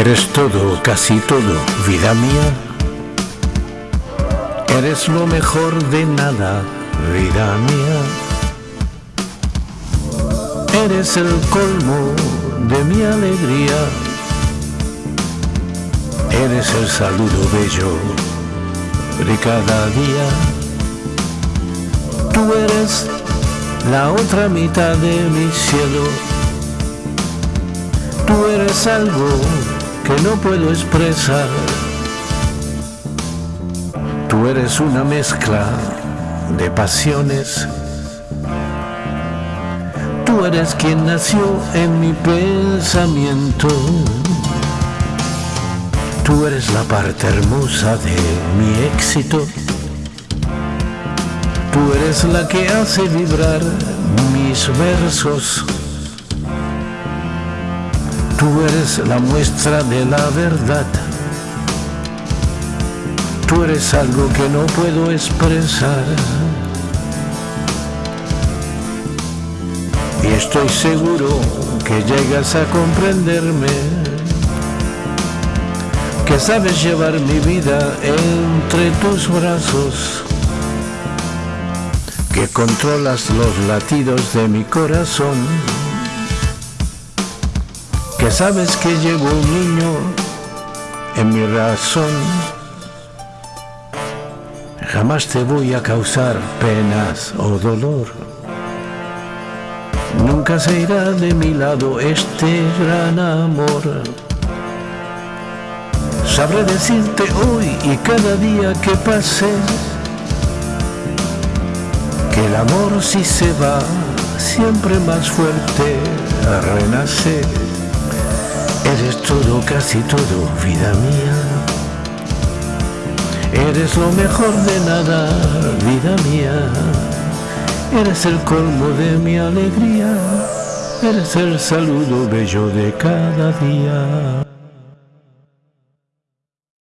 Eres todo, casi todo, vida mía. Eres lo mejor de nada, vida mía. Eres el colmo de mi alegría. Eres el saludo bello de cada día. Tú eres la otra mitad de mi cielo. Tú eres algo que no puedo expresar. Tú eres una mezcla de pasiones. Tú eres quien nació en mi pensamiento. Tú eres la parte hermosa de mi éxito. Tú eres la que hace vibrar mis versos. Tú eres la muestra de la verdad. Tú eres algo que no puedo expresar. Y estoy seguro que llegas a comprenderme. Que sabes llevar mi vida entre tus brazos. Que controlas los latidos de mi corazón sabes que llevo un niño en mi razón. Jamás te voy a causar penas o dolor. Nunca se irá de mi lado este gran amor. Sabré decirte hoy y cada día que pase que el amor si se va siempre más fuerte renace. Eres todo, casi todo, vida mía. Eres lo mejor de nada, vida mía. Eres el colmo de mi alegría. Eres el saludo bello de cada día.